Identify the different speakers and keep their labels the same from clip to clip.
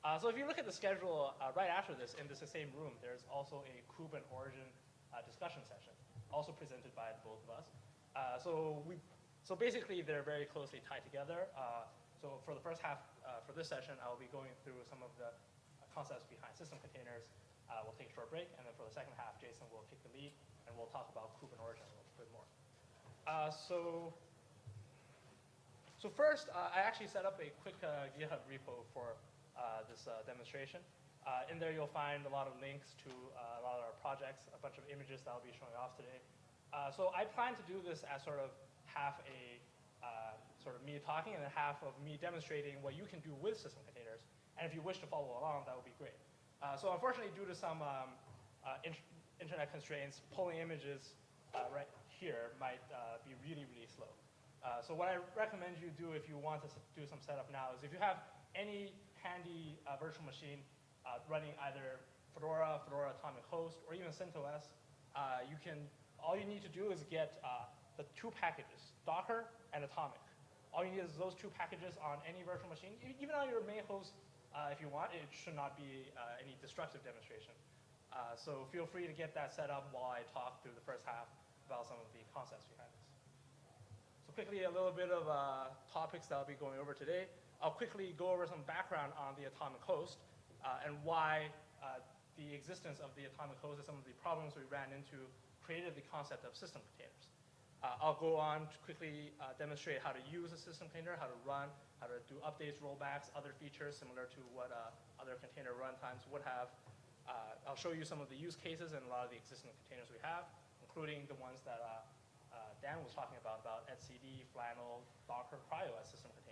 Speaker 1: Uh, so if you look at the schedule uh, right after this, in this same room, there's also a kube and origin uh, discussion session, also presented by both of us. Uh, so we, so basically they're very closely tied together. Uh, so for the first half, uh, for this session, I'll be going through some of the concepts behind system containers. we'll take a short break, and then for the second half, Jason will take the lead, and we'll talk about kube and origin a little bit more. so so first, I actually set up a quick GitHub repo for this uh, demonstration. Uh, in there, you'll find a lot of links to uh, a lot of our projects, a bunch of images that I'll be showing off today. so I plan to do this as sort of half a sort of me talking and then half of me demonstrating what you can do with system containers. And if you wish to follow along, that would be great. so unfortunately, due to some um, in internet constraints, pulling images right here might be really, really slow. Uh, so what I recommend you do if you want to do some setup now is if you have any handy uh, virtual machine uh, running either Fedora, Fedora Atomic Host, or even CentOS, uh, you can, all you need to do is get uh, the two packages, Docker and Atomic. All you need is those two packages on any virtual machine, even on your main host if you want. It should not be any destructive demonstration. so feel free to get that set up while I talk through the first half about some of the concepts behind this. So quickly, a little bit of uh, topics that I'll be going over today. I'll quickly go over some background on the atomic host uh, and why uh, the existence of the atomic host and some of the problems we ran into created the concept of system containers. Uh, I'll go on to quickly uh, demonstrate how to use a system container, how to run, how to do updates, rollbacks, other features similar to what uh, other container runtimes would have. I'll show you some of the use cases and a lot of the existing containers we have, including the ones that uh, Dan was talking about, about etcd, Flannel, Docker, CryoOS system containers.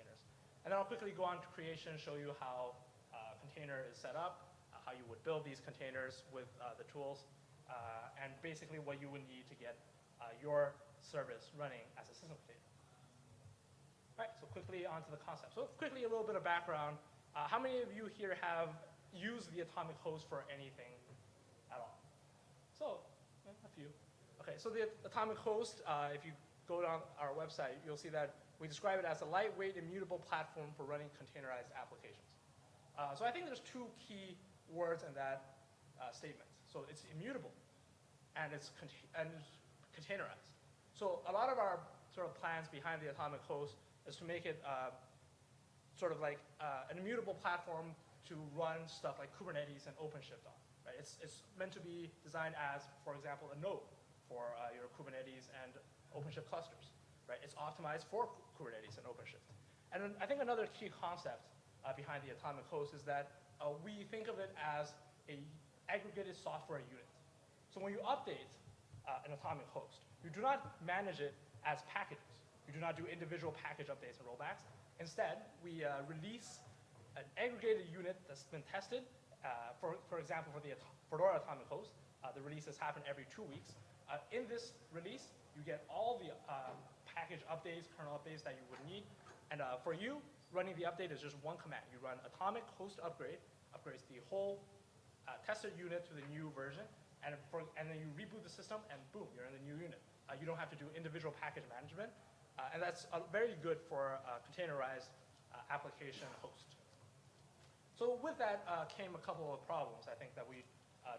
Speaker 1: And then I'll quickly go on to creation, show you how uh, container is set up, uh, how you would build these containers with uh, the tools, uh, and basically what you would need to get uh, your service running as a system container. All right, so quickly onto the concept. So quickly a little bit of background. how many of you here have used the atomic host for anything at all? So, a few. Okay, so the atomic host, uh, if you go down our website, you'll see that we describe it as a lightweight, immutable platform for running containerized applications. Uh, so I think there's two key words in that uh, statement. So it's immutable, and it's, and it's containerized. So a lot of our sort of plans behind the atomic host is to make it uh, sort of like uh, an immutable platform to run stuff like Kubernetes and OpenShift on. Right? It's, it's meant to be designed as, for example, a node for uh, your Kubernetes and OpenShift clusters, right? It's optimized for Kubernetes and OpenShift. And I think another key concept uh, behind the atomic host is that uh, we think of it as a aggregated software unit. So when you update uh, an atomic host, you do not manage it as packages. You do not do individual package updates and rollbacks. Instead, we uh, release an aggregated unit that's been tested. Uh, for, for example, for the Fedora atomic host, the releases happen every two weeks. Uh, in this release, you get all the uh, package updates, kernel updates that you would need. And uh, for you, running the update is just one command. You run atomic host upgrade, upgrades the whole uh, tested unit to the new version, and, for, and then you reboot the system, and boom, you're in the new unit. Uh, you don't have to do individual package management, uh, and that's very good for containerized application host. So with that came a couple of problems, I think, that we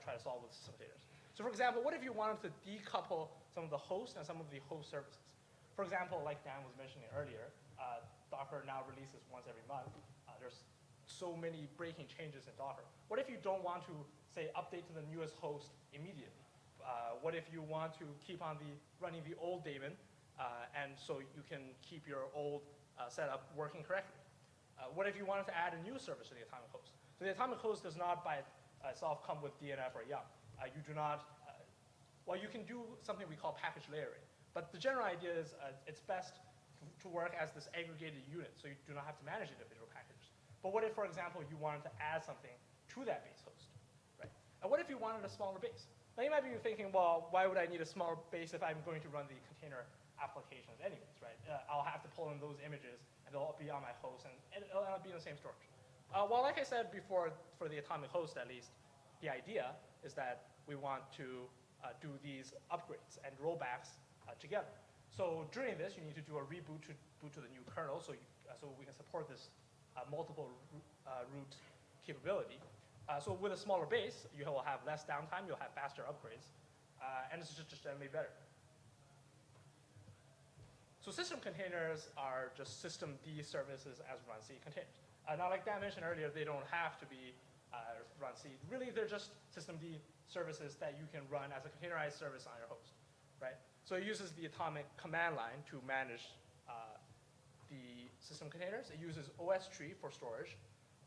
Speaker 1: try to solve with system containers. So for example, what if you wanted to decouple some of the host and some of the host services? For example, like Dan was mentioning earlier, uh, Docker now releases once every month. Uh, there's so many breaking changes in Docker. What if you don't want to, say, update to the newest host immediately? Uh, what if you want to keep on the running the old daemon, uh, and so you can keep your old uh, setup working correctly? Uh, what if you wanted to add a new service to the atomic host? So the atomic host does not by itself come with DNF or YUM. You do not, well, you can do something we call package layering. But the general idea is uh, it's best to work as this aggregated unit, so you do not have to manage individual packages. But what if, for example, you wanted to add something to that base host, right? And what if you wanted a smaller base? Now you might be thinking, well, why would I need a smaller base if I'm going to run the container applications anyways, right? Uh, I'll have to pull in those images, and they'll all be on my host, and it'll be in the same storage. Uh, well, like I said before, for the atomic host at least, the idea is that we want to uh, do these upgrades and rollbacks uh, together. So during this, you need to do a reboot to boot to the new kernel so, you, uh, so we can support this uh, multiple uh, root capability. So with a smaller base, you will have less downtime, you'll have faster upgrades, and it's just, just generally better. So system containers are just systemd services as runc containers. Uh, now, like Dan mentioned earlier, they don't have to be uh, runc. Really, they're just systemd services that you can run as a containerized service on your host, right? So it uses the atomic command line to manage uh, the system containers. It uses OSTree for storage.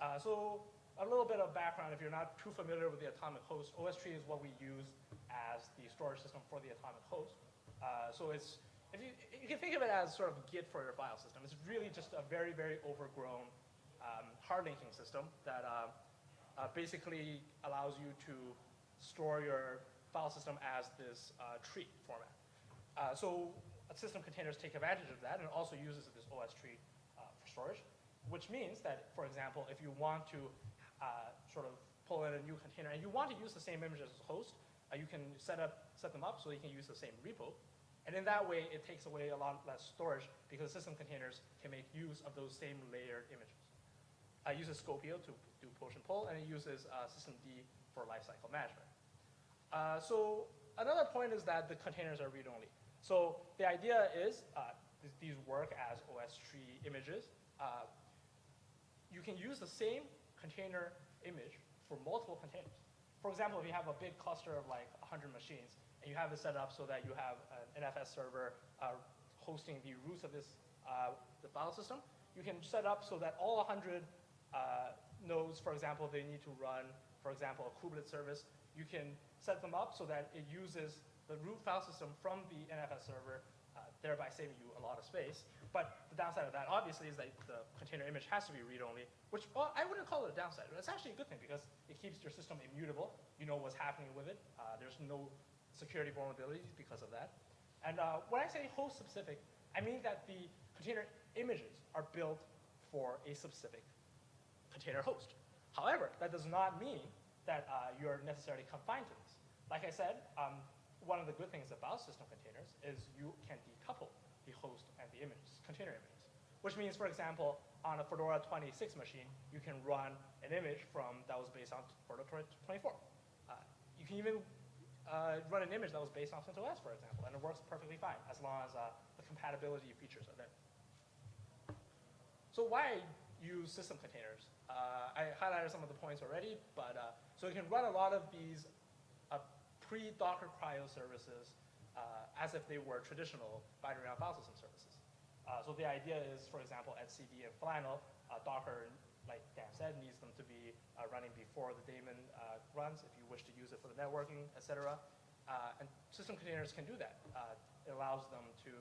Speaker 1: Uh, so a little bit of background, if you're not too familiar with the atomic host, OSTree is what we use as the storage system for the atomic host. Uh, so it's, if you, you can think of it as sort of Git for your file system. It's really just a very, very overgrown um, hard linking system that uh, uh, basically allows you to store your file system as this uh, tree format. Uh, so system containers take advantage of that and also uses this OSTree uh, for storage, which means that, for example, if you want to uh, sort of pull in a new container and you want to use the same image as the host, you can set, up, set them up so you can use the same repo. And in that way, it takes away a lot less storage because system containers can make use of those same layered images. Uh, it uses Skopeo to do push and pull, and it uses uh, systemd for lifecycle management. Uh, so another point is that the containers are read-only. So the idea is uh, th these work as OSTree images. Uh, you can use the same container image for multiple containers. For example, if you have a big cluster of like 100 machines, and you have it set up so that you have an NFS server uh, hosting the roots of this uh, the file system, you can set up so that all 100 uh, nodes, for example, they need to run, for example, a kubelet service. You can set them up so that it uses the root file system from the NFS server, uh, thereby saving you a lot of space. But the downside of that, obviously, is that the container image has to be read-only, which well, I wouldn't call it a downside. But it's actually a good thing because it keeps your system immutable. You know what's happening with it. Uh, there's no security vulnerabilities because of that. And uh, when I say host-specific, I mean that the container images are built for a specific container host. However, that does not mean that uh, you're necessarily confined to this. Like I said, um, one of the good things about system containers is you can decouple the host and the images, container images. Which means, for example, on a Fedora 26 machine, you can run an image from that was based on Fedora 24. Uh, you can even uh, run an image that was based on CentOS, for example, and it works perfectly fine as long as uh, the compatibility features are there. So why use system containers? Uh, I highlighted some of the points already, but uh, so you can run a lot of these pre-Docker CRI-O services uh, as if they were traditional binary file system services. Uh, so the idea is, for example, etcd and Flannel, uh, Docker, like Dan said, needs them to be uh, running before the daemon uh, runs if you wish to use it for the networking, et cetera. Uh, and system containers can do that. it allows them to,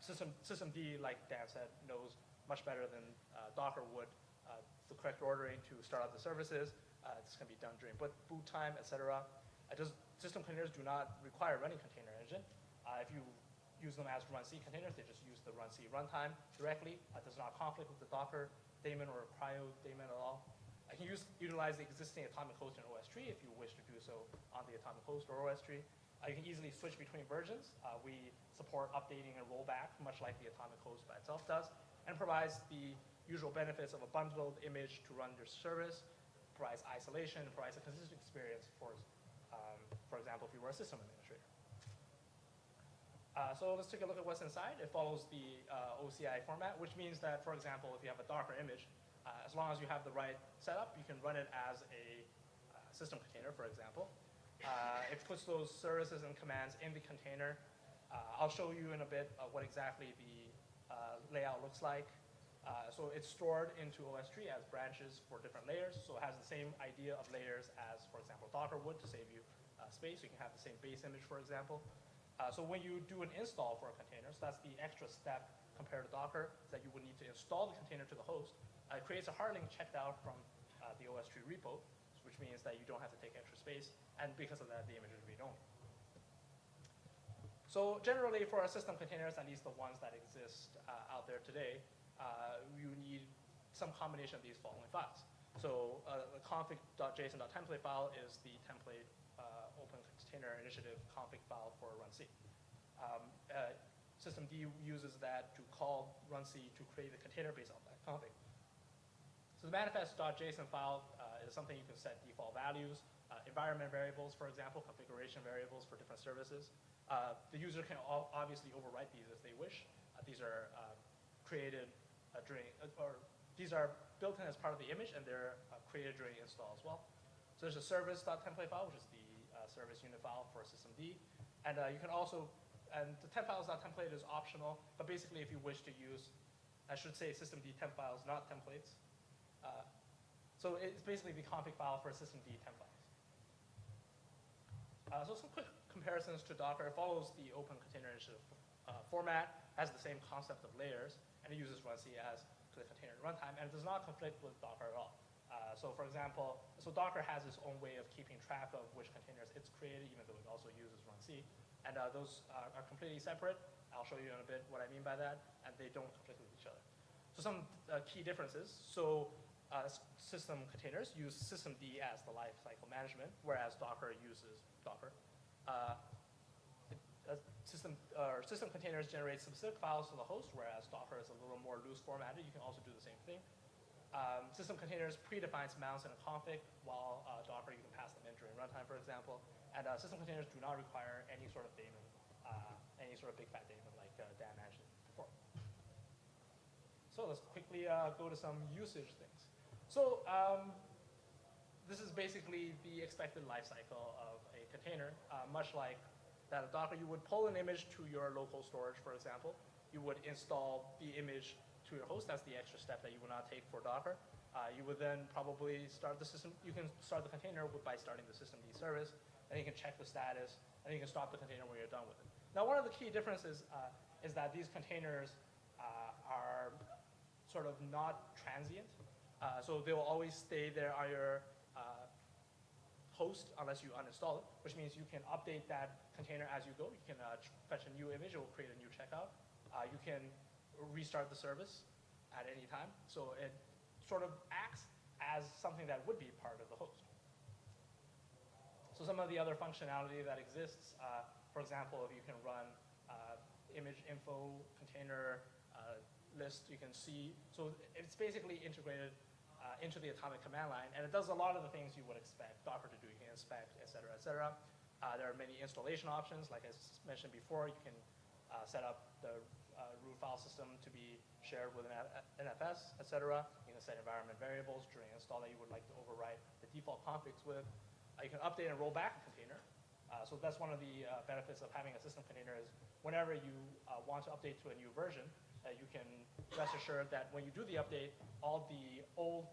Speaker 1: system, systemd, like Dan said, knows much better than Docker would the correct ordering to start up the services. this can be done during boot time, et cetera. Does, system containers do not require running container engine. Uh, if you use them as runc containers, they just use the runc runtime directly. It does not conflict with the Docker daemon or CRI-O daemon at all. I can use, utilize the existing atomic host in OSTree if you wish to do so on the atomic host or OSTree. Uh, you can easily switch between versions. Uh, we support updating and rollback, much like the atomic host by itself does, and provides the usual benefits of a bundled image to run your service, provides isolation, provides a consistent experience for for example, if you were a system administrator. Uh, so let's take a look at what's inside. It follows the uh, OCI format, which means that, for example, if you have a Docker image, uh, as long as you have the right setup, you can run it as a uh, system container, for example. Uh, it puts those services and commands in the container. Uh, I'll show you in a bit what exactly the layout looks like. So it's stored into OSTree as branches for different layers. So it has the same idea of layers as, for example, Docker would to save you uh, space. You can have the same base image, for example. Uh, so when you do an install for a container, so that's the extra step compared to Docker, that you would need to install the container to the host. Uh, it creates a hard link checked out from uh, the OSTree repo, which means that you don't have to take extra space, and because of that, the image is read-only. So generally, for our system containers, at least the ones that exist uh, out there today, uh, you need some combination of these following files. So uh, the config.json.template file is the template open container initiative config file for runc. Um, uh, systemd uses that to call runc to create the container based on that config. So the manifest.json file uh, is something you can set default values, uh, environment variables, for example, configuration variables for different services. Uh, the user can obviously overwrite these if they wish. Uh, these are um, created uh, during, uh, or these are built in as part of the image and they're created during install as well. So there's a service.template file, which is the service unit file for systemd. And you can also, and the temp files.template is optional, but basically if you wish to use, I should say systemd temp files, not templates, uh, so it's basically the config file for systemd temp files. Uh, so some quick comparisons to Docker. It follows the open container initiative uh, format, has the same concept of layers, and it uses runc as the container runtime, and it does not conflict with Docker at all. Uh, so for example, so Docker has its own way of keeping track of which containers it's created, even though it also uses runc. And uh, those are, are, completely separate. I'll show you in a bit what I mean by that, and they don't conflict with each other. So some uh, key differences. So uh, system containers use systemd as the lifecycle management, whereas Docker uses Docker. Uh, uh, system, uh, system containers generate specific files to the host, whereas Docker is a little more loose formatted. You can also do the same thing. Um, system containers predefines mounts in a config, while uh, Docker you can pass them in during runtime, for example. And uh, system containers do not require any sort of daemon, any sort of big fat daemon like Dan mentioned before. So let's quickly go to some usage things. So um, this is basically the expected lifecycle of a container, uh, much like that a Docker. You would pull an image to your local storage, for example. You would install the image to your host. That's the extra step that you would not take for Docker. Uh, you would then probably start the system. You can start the container by starting the systemd service, and you can check the status, and you can stop the container when you're done with it. Now, one of the key differences uh, is that these containers uh, are sort of not transient. Uh, so they will always stay there on your host unless you uninstall it, which means you can update that container as you go. You can uh, fetch a new image, it will create a new checkout. Uh, you can restart the service at any time. So it sort of acts as something that would be part of the host. So some of the other functionality that exists, uh, for example, if you can run uh, image info container list, you can see, so it's basically integrated uh, into the atomic command line, and it does a lot of the things you would expect Docker to do. You can inspect, et cetera, et cetera. Uh, there are many installation options. Like I mentioned before, you can uh, set up the uh, root file system to be shared with an NFS, et cetera. You can set environment variables during install that you would like to overwrite the default configs with. Uh, you can update and roll back a container. Uh, so that's one of the benefits of having a system container is whenever you want to update to a new version, you can rest assured that when you do the update, all the old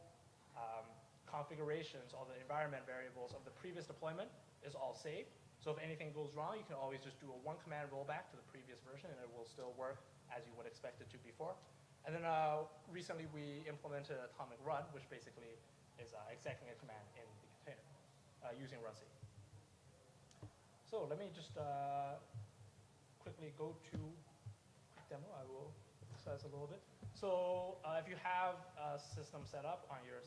Speaker 1: um, configurations, all the environment variables of the previous deployment is all saved. So if anything goes wrong, you can always just do a one command rollback to the previous version and it will still work as you would expect it to before. And then uh, recently we implemented atomic run, which basically is uh, executing a command in the container uh, using runc. So let me just uh, quickly go to quick demo. I will a little bit. So uh, if you have a system set up on your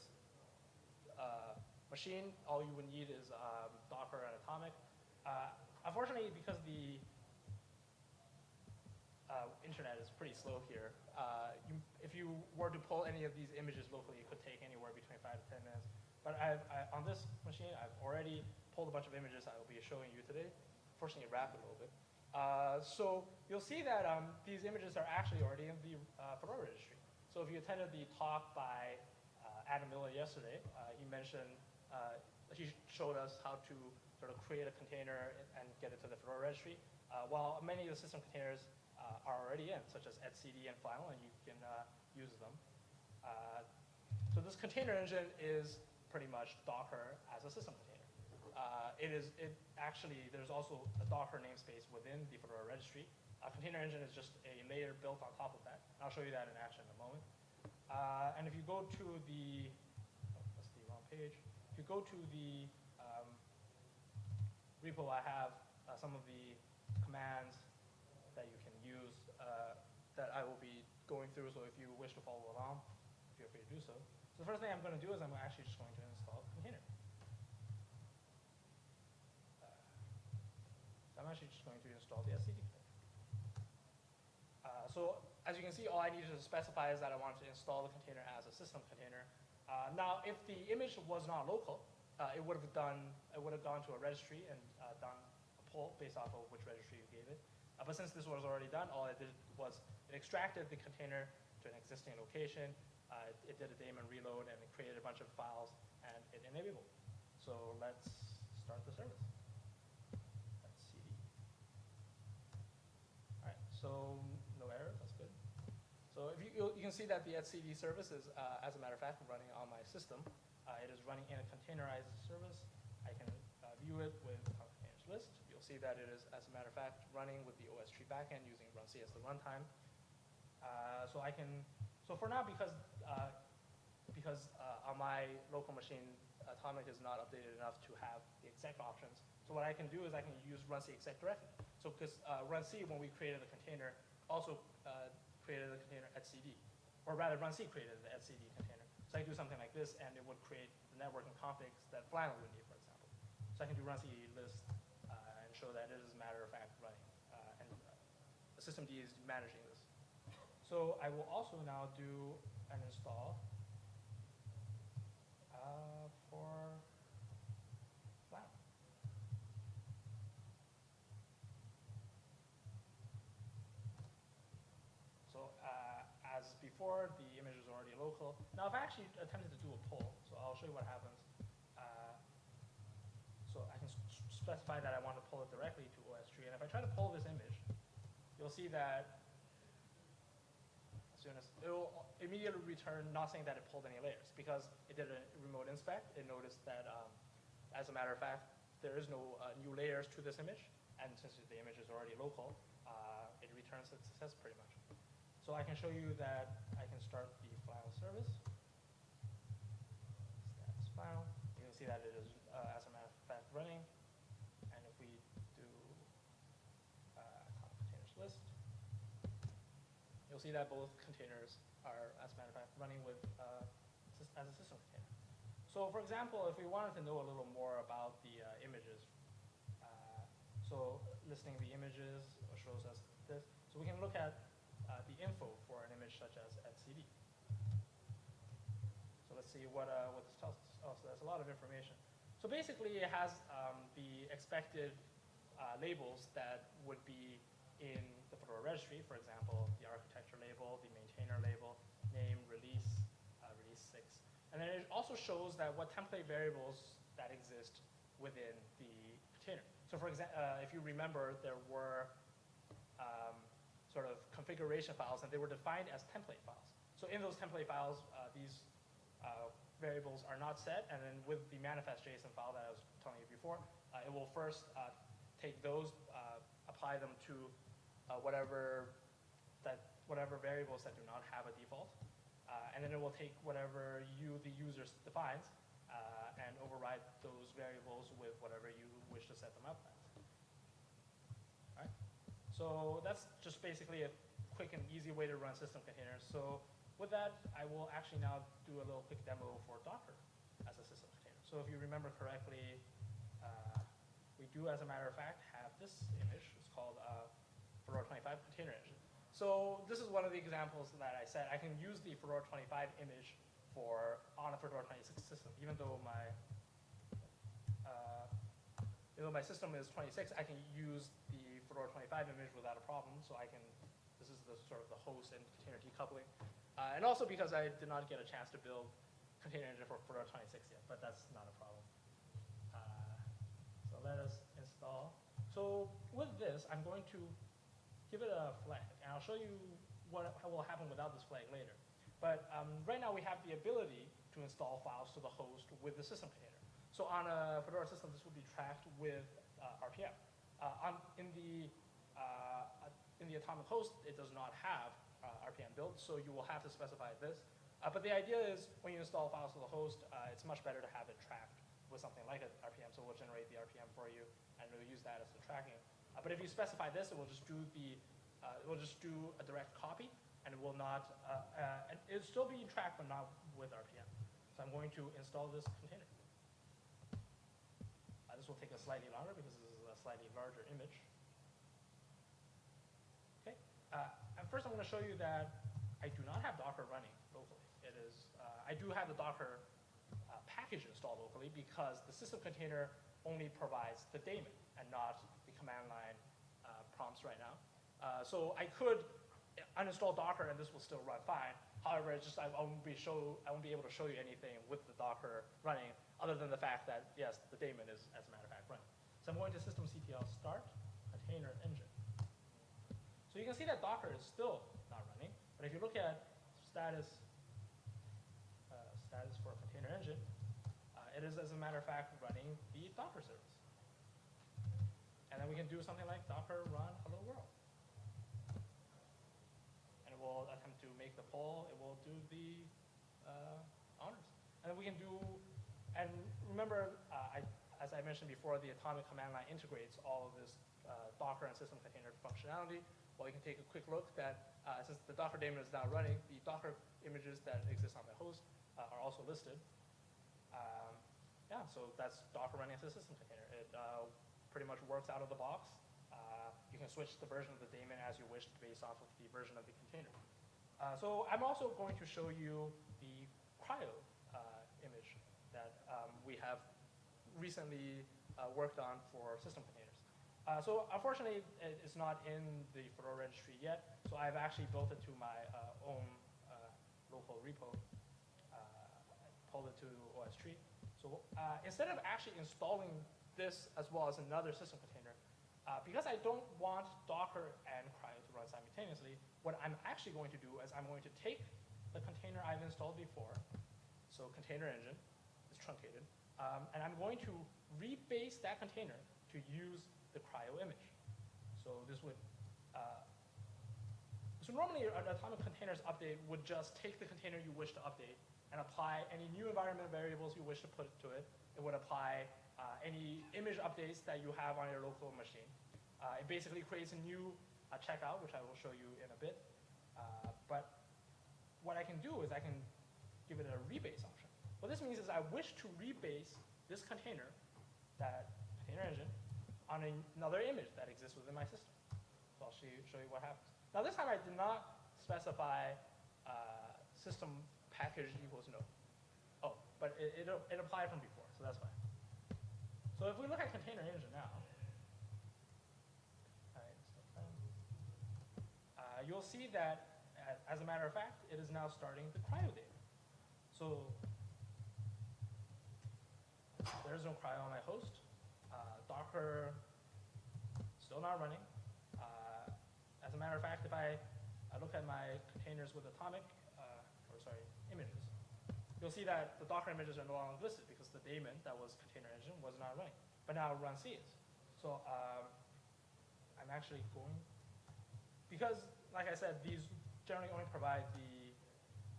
Speaker 1: uh, machine, all you would need is um, Docker and Atomic. Uh, unfortunately, because the uh, internet is pretty slow here, uh, you, if you were to pull any of these images locally, it could take anywhere between five to 10 minutes. But I've, I, on this machine, I've already pulled a bunch of images I will be showing you today. Fortunately, it wrapped a little bit. Uh, so you'll see that um, these images are actually already in the uh, Fedora registry. So if you attended the talk by uh, Adam Miller yesterday, uh, he mentioned, he showed us how to sort of create a container and get it to the Fedora registry. while many of the system containers are already in, such as etcd and Flannel, and you can use them. so this container engine is pretty much Docker as a system container. Uh, it is, it actually, there's also a Docker namespace within the Fedora registry. A container engine is just a layer built on top of that. I'll show you that in action in a moment. Uh, and if you go to the, oh, that's the wrong page. If you go to the um, repo, I have uh, some of the commands that you can use uh, that I will be going through. So if you wish to follow along, feel free to do so. So the first thing I'm going to do is I'm actually just going to install a container. I'm actually just going to install the container. Uh, so as you can see, all I needed to specify is that I wanted to install the container as a system container. Uh, now, if the image was not local, uh, it would have done, it would have gone to a registry and uh, done a pull based off of which registry you gave it. Uh, but since this was already done, all it did was it extracted the container to an existing location, uh, it, it did a daemon reload, and it created a bunch of files, and it enabled. So let's start the service. Let's see. All right, so no errors, that's good. So if you, you can see that the etcd service is, uh, as a matter of fact, running on my system. Uh, it is running in a containerized service. I can uh, view it with containers list. You'll see that it is, as a matter of fact, running with the OSTree backend using runc as the runtime. Uh, so I can, so for now, because, uh, because uh, on my local machine, Atomic is not updated enough to have the exec options. So what I can do is I can use runc exec directly. So because uh, C when we created the container, also uh, created the container etcd, or rather runc created the etcd container. So I can do something like this, and it would create the networking configs that Flannel would need, for example. So I can do runc list uh, and show that it is a matter of fact running, uh, and uh, the systemd is managing this. So I will also now do an install uh, for Flannel. So uh, as before, the image is already local. Now, I've actually attempted to do a pull, so I'll show you what happens. Uh, so I can specify that I want to pull it directly to OSTree, and if I try to pull this image, you'll see that as soon as, it will immediately return not saying that it pulled any layers, because it did a remote inspect, it noticed that, um, as a matter of fact, there is no uh, new layers to this image, and since the image is already local, uh, it returns its success pretty much. So I can show you that I can start the Flannel service. Status Flannel. You can see that it is, uh, as a matter of fact, running. And if we do uh, containers list, you'll see that both containers are, as a matter of fact, running with uh, as a system container. So for example, if we wanted to know a little more about the uh, images, uh, so listing the images shows us this. So we can look at uh, the info for an image such as etcd. So let's see what, uh, what this tells us. Oh, so that's a lot of information. So basically, it has um, the expected uh, labels that would be in the Fedora registry, for example, the architecture label, the maintainer label, name, release, uh, release 6. And then it also shows that what template variables that exist within the container. So for example, uh, if you remember, there were um, sort of configuration files, and they were defined as template files. So in those template files, uh, these uh, variables are not set, and then with the manifest JSON file that I was telling you before, uh, it will first uh, take those, uh, apply them to whatever that whatever variables that do not have a default, and then it will take whatever you, the user, defines, and override those variables with whatever you wish to set them up as. So that's just basically a quick and easy way to run system containers. So with that, I will actually now do a little quick demo for Docker as a system container. So if you remember correctly, uh, we do, as a matter of fact, have this image. It's called uh, Fedora 25 Container Engine. So this is one of the examples that I said. I can use the Fedora 25 image for on a Fedora 26 system, even though my uh, even though my system is 26, I can use the Fedora 25 image without a problem. So I can, this is the sort of the host and container decoupling. Uh, and also because I did not get a chance to build container engine for Fedora 26 yet, but that's not a problem. Uh, so let us install. So with this, I'm going to give it a flag, and I'll show you what will happen without this flag later. But um, right now we have the ability to install files to the host with the system container. So on a Fedora system, this would be tracked with uh, RPM. Uh, on, in the uh, in the atomic host, it does not have uh, RPM built, so you will have to specify this. Uh, but the idea is when you install files to the host, uh, it's much better to have it tracked with something like an RPM, so we'll generate the RPM for you, and we'll use that as the tracking. Uh, but if you specify this, it will just do the, uh, it will just do a direct copy, and it will not, uh, uh, and it'll still be tracked, but not with RPM. So I'm going to install this container. Uh, this will take us slightly longer because a slightly larger image. Okay, uh, and first I'm going to show you that I do not have Docker running locally. It is, uh, I do have the Docker uh, package installed locally because the system container only provides the daemon and not the command line uh, prompts right now. Uh, so I could uninstall Docker and this will still run fine. However, it's just I won't be show I won't be able to show you anything with the Docker running other than the fact that yes, the daemon is as a matter of fact running. So I'm going to systemctl start container engine. So you can see that Docker is still not running, but if you look at status uh, status for container engine, uh, it is as a matter of fact running the Docker service. And then we can do something like docker run hello world. And it will attempt to make the poll, it will do the uh, honors. And then we can do, and remember, as I mentioned before, the atomic command line integrates all of this uh, Docker and system container functionality. Well, you can take a quick look that uh, since the Docker daemon is now running, the Docker images that exist on the host uh, are also listed. Um, yeah, so that's Docker running as a system container. It uh, pretty much works out of the box. Uh, you can switch the version of the daemon as you wish based off of the version of the container. Uh, so I'm also going to show you the CRI-O image that um, we have recently uh, worked on for system containers. Uh, so unfortunately, it's not in the Fedora registry yet. So I've actually built it to my uh, own uh, local repo, uh, pulled it to OSTree. So instead of actually installing this as well as another system container, because I don't want Docker and CRI-O to run simultaneously, what I'm actually going to do is I'm going to take the container I've installed before, so container engine is truncated, um, and I'm going to rebase that container to use the CRI-O image. So this would, uh, so normally an atomic containers update would just take the container you wish to update and apply any new environment variables you wish to put to it. It would apply uh, any image updates that you have on your local machine. Uh, it basically creates a new uh, checkout, which I will show you in a bit. Uh, but what I can do is I can give it a rebase option. What this means is I wish to rebase this container, that container engine, on another image that exists within my system. So I'll show you, show you what happens. Now this time I did not specify uh, system package equals no. Oh, but it, it, it applied from before, so that's fine. So if we look at container engine now. Uh, you'll see that, as a matter of fact, it is now starting the CRI-O data. So there's no CRI-O on my host. Uh, Docker still not running. Uh, as a matter of fact, if I, I look at my containers with atomic, uh, or sorry, images, you'll see that the Docker images are no longer listed because the daemon that was container engine was not running. But now runc is. So um, I'm actually going, because like I said, these generally only provide the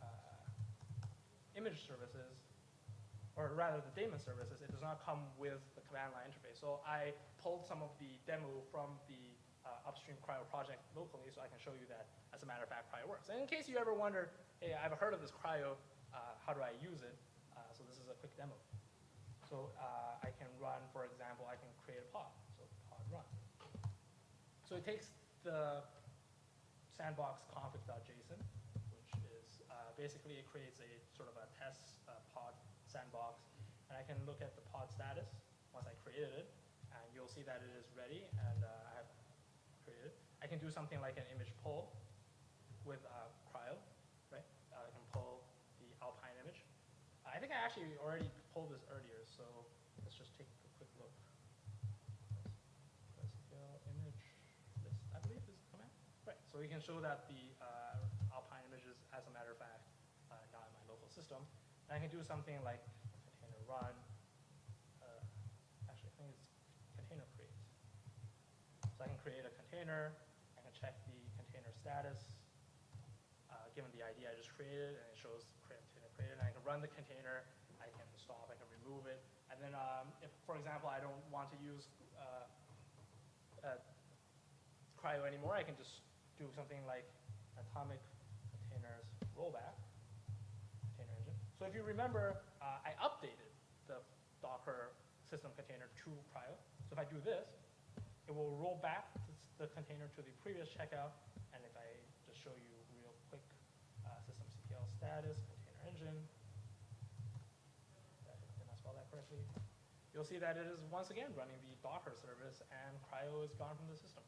Speaker 1: uh, image services, or rather the daemon services, it does not come with the command line interface. So I pulled some of the demo from the uh, upstream CRI-O project locally so I can show you that, as a matter of fact, CRI-O works. And in case you ever wonder, hey, I've heard of this CRI-O, uh, how do I use it? Uh, so this is a quick demo. So uh, I can run, for example, I can create a pod, so pod run. So it takes the sandbox config.json, which is uh, basically it creates a sort of a test sandbox, and I can look at the pod status once I created it, and you'll see that it is ready, and uh, I have created. I can do something like an image pull with uh, CRI-O, right? Uh, I can pull the Alpine image. I think I actually already pulled this earlier, so let's just take a quick look. SQL image list, I believe is the command. Right, so we can show that the uh, Alpine image is, as a matter of fact, uh, not in my local system. And I can do something like container run. Uh, actually, I think it's container create. So I can create a container. I can check the container status uh, given the ID I just created, and it shows container created. And I can run the container. I can stop. I can remove it. And then, um, if, for example, I don't want to use uh, uh, CRI-O anymore, I can just do something like atomic containers rollback. So if you remember, uh, I updated the Docker system container to CRI-O. So if I do this, it will roll back the container to the previous checkout. And if I just show you real quick, uh, systemctl status, container engine, quickly, you'll see that it is once again running the Docker service and CRI-O is gone from the system.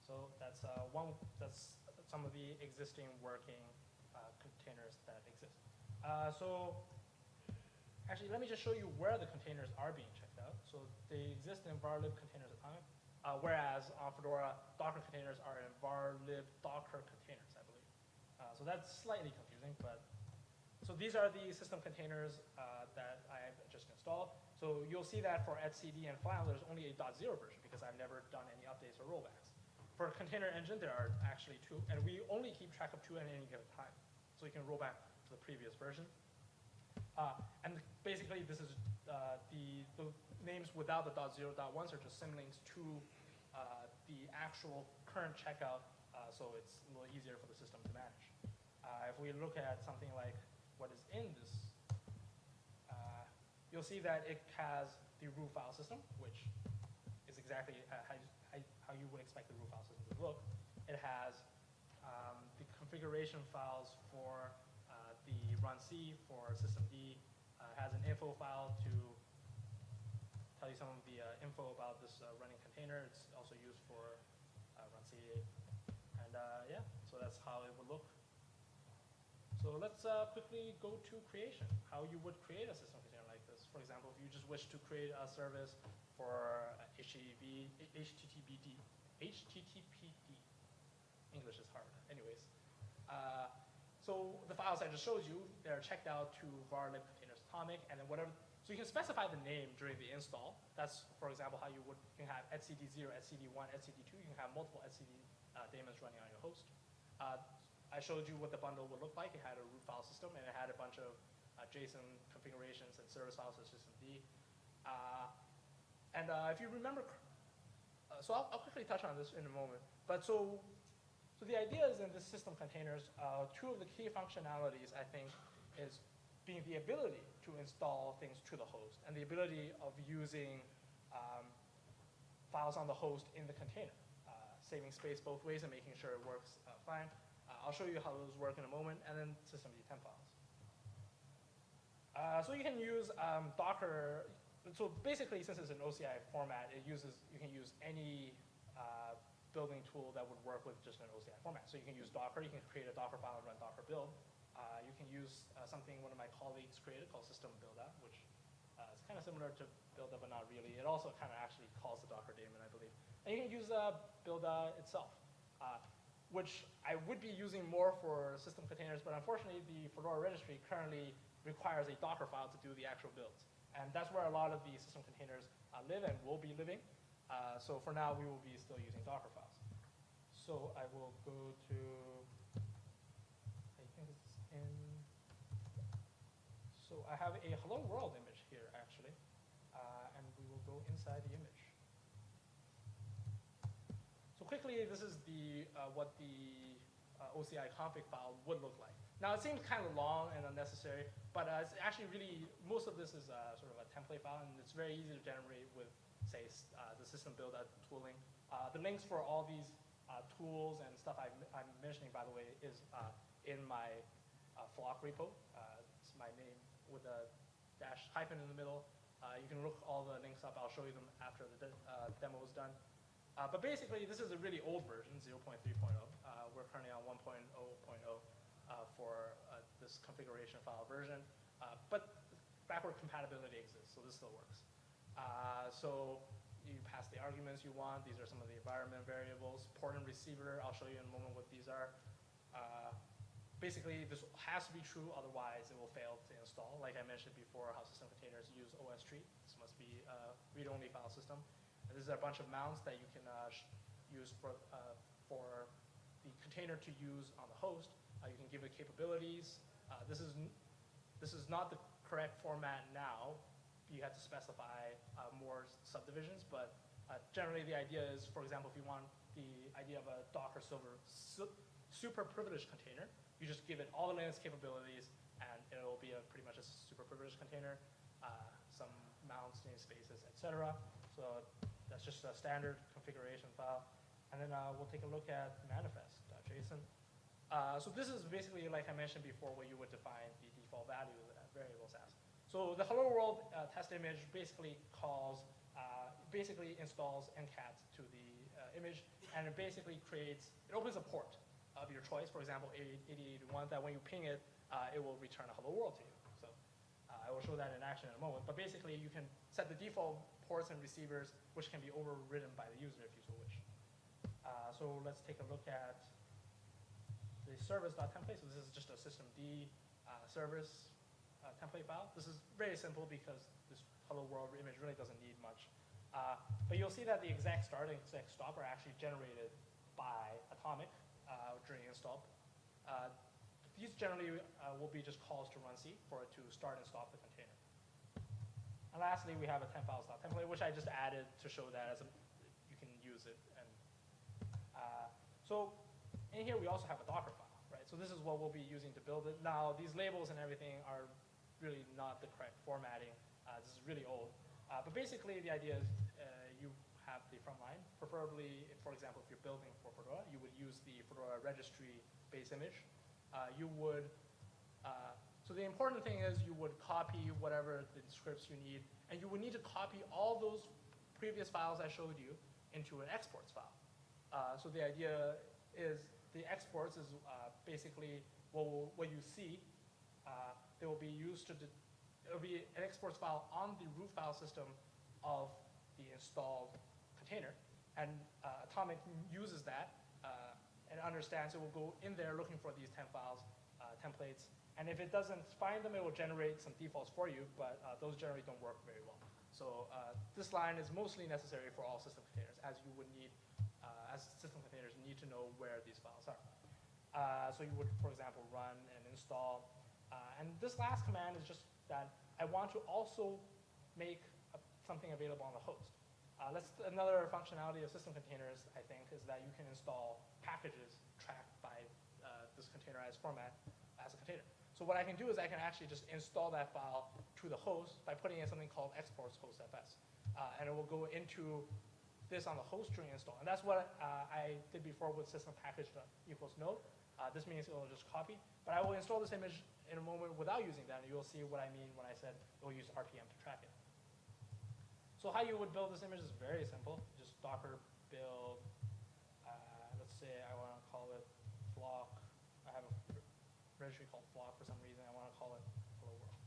Speaker 1: So that's uh, one, that's some of the existing working uh, containers that exist. Uh, so actually, let me just show you where the containers are being checked out. So they exist in varlib containers atomic, uh, whereas on Fedora, Docker containers are in varlib docker containers, I believe. Uh, so that's slightly confusing, but so these are the system containers uh, that I've just installed. So you'll see that for etcd and Flannel, there's only a .0 version because I've never done any updates or rollbacks. For container engine, there are actually two, and we only keep track of two at any given time. So you can roll back the previous version. Uh, and basically, this is uh, the, the names without the .0, .1s are just symlinks to uh, the actual current checkout, uh, so it's a little easier for the system to manage. Uh, if we look at something like what is in this, uh, you'll see that it has the root file system, which is exactly how, you, how you would expect the root file system to look. It has um, the configuration files for the runc for systemd. Uh, has an info file to tell you some of the uh, info about this uh, running container. It's also used for uh, C. And yeah, so that's how it would look. So let's uh, quickly go to creation, how you would create a system container like this. For example, if you just wish to create a service for HTTP, HTTPD, HTTPD. English is hard. Anyways, uh, so the files I just showed you, they're checked out to var lib containers atomic, and then whatever. So you can specify the name during the install. That's, for example, how you would you can have etcd0, etcd1, etcd2. You can have multiple etcd uh, daemons running on your host. Uh, I showed you what the bundle would look like. It had a root file system, and it had a bunch of uh, JSON configurations and service files for systemd. Uh, and uh, if you remember, uh, so I'll, I'll, quickly touch on this in a moment. But so, so the idea is in the system containers, uh, two of the key functionalities, I think, is being the ability to install things to the host and the ability of using um, files on the host in the container, uh, saving space both ways and making sure it works fine. I'll show you how those work in a moment, and then systemd temp files. Uh, so you can use um, Docker. So basically, since it's an OCI format, it uses you can use any uh, building tool that would work with just an OCI format. So you can use Docker. You can create a Docker file and run Docker build. Uh, you can use uh, something one of my colleagues created called system buildah, which uh, is kind of similar to Buildah, but not really. It also kind of actually calls the Docker daemon, I believe. And you can use uh, Buildah itself which I would be using more for system containers, but unfortunately the Fedora registry currently requires a Docker file to do the actual builds. And that's where a lot of the system containers uh, live and will be living. Uh, so for now, we will be still using Docker files. So I will go to, I think it's in, so I have a hello world image here actually, uh, and we will go inside the image So quickly, this is the uh, what the uh, OCI config file would look like. Now, it seems kind of long and unnecessary, but uh, it's actually really, most of this is sort of a template file, and it's very easy to generate with, say, uh, the system build tooling. Uh, the links for all these tools and stuff I, am mentioning, by the way, is in my flock repo. it's my name with a dash hyphen in the middle. you can look all the links up. I'll show you them after the de demo is done. Uh, but basically, this is a really old version, 0.3.0. Uh, we're currently on 1.0.0 uh, for uh, this configuration file version. Uh, but backward compatibility exists, so this still works. So you pass the arguments you want. These are some of the environment variables. Port and receiver, I'll show you in a moment what these are. basically, this has to be true, otherwise it will fail to install. Like I mentioned before, how system containers use OSTree. This must be a read-only file system. And this is a bunch of mounts that you can uh, use for, uh, for the container to use on the host. Uh, you can give it capabilities. Uh, this, is this is not the correct format now. You have to specify uh, more subdivisions, but uh, generally the idea is, for example, if you want the idea of a Docker silver su super privileged container, you just give it all the Linux capabilities, and it'll be a pretty much a super privileged container, some mounts, namespaces, etc. So that's just a standard configuration file. And then uh, we'll take a look at manifest.json. Uh, so this is basically, like I mentioned before, where you would define the default value that variables as. So the hello world uh, test image basically calls, uh, basically installs NCAT to the uh, image, and it basically creates, it opens a port of your choice, for example, 8081, that when you ping it, uh, it will return a hello world to you. So uh, I will show that in action in a moment. But basically, you can set the default ports and receivers, which can be overridden by the user if you so wish. Uh, so let's take a look at the service.template. So this is just a systemd service uh, template file. This is very simple because this hello world image really doesn't need much. Uh, but you'll see that the ExecStart and ExecStop are actually generated by Atomic uh, during install. Uh, these generally uh, will be just calls to runc for it to start and stop the container. And lastly, we have a temp files.template, which I just added to show that as a, you can use it. And so in here, we also have a Docker file, right? So this is what we'll be using to build it. Now, these labels and everything are really not the correct formatting. Uh, this is really old. Uh, but basically, the idea is uh, you have the front line. Preferably, if, for example, if you're building for Fedora, you would use the Fedora registry base image. You would so the important thing is you would copy whatever the scripts you need, and you would need to copy all those previous files I showed you into an exports file. Uh, so the idea is the exports is uh, basically what, what you see. Uh, they will be used to, it will be an exports file on the root file system of the installed container. And uh, Atomic uses that uh, and understands it will go in there looking for these temp files, uh, templates, and if it doesn't find them, it will generate some defaults for you, but uh, those generally don't work very well. So uh, this line is mostly necessary for all system containers, as you would need, uh, as system containers need to know where these files are. So you would, for example, run and install. Uh, and this last command is just that I want to also make a, something available on the host. Uh, let's, another functionality of system containers, I think, is that you can install packages tracked by this containerized format as a container. So what I can do is I can actually just install that file to the host by putting in something called exports host fs. Uh, and it will go into this on the host during install. And that's what uh, I did before with system package equals node. Uh, this means it will just copy. But I will install this image in a moment without using that, you'll see what I mean when I said we'll use RPM to track it. So how you would build this image is very simple. Just docker build, uh, let's say I want to call it flock. I have a registry called flock for some reason. I want to call it hello world.